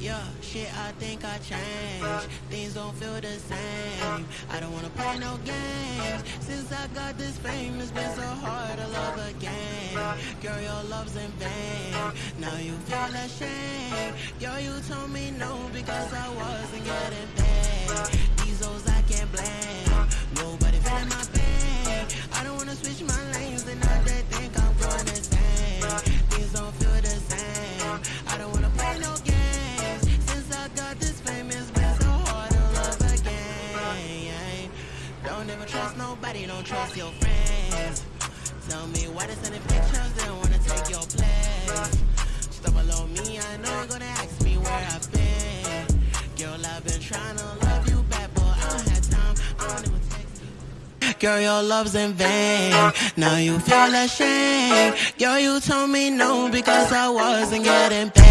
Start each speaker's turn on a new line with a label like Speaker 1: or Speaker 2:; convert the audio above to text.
Speaker 1: Yeah, shit, I think I changed. Things don't feel the same. I don't wanna play no games. Since I got this fame, it's been so hard to love again. Girl, your love's in vain. Now you feel ashamed. Girl, you told me no because I wasn't getting paid. Don't ever trust nobody, don't trust your friends. Tell me why they sending pictures, they wanna take your place. Stop below me, I know you're gonna ask me where I've been. Girl, I've been trying to love you back, but I don't have time. I don't even. Girl, your love's in vain. Now you feel ashamed. Girl, you told me no because I wasn't getting paid.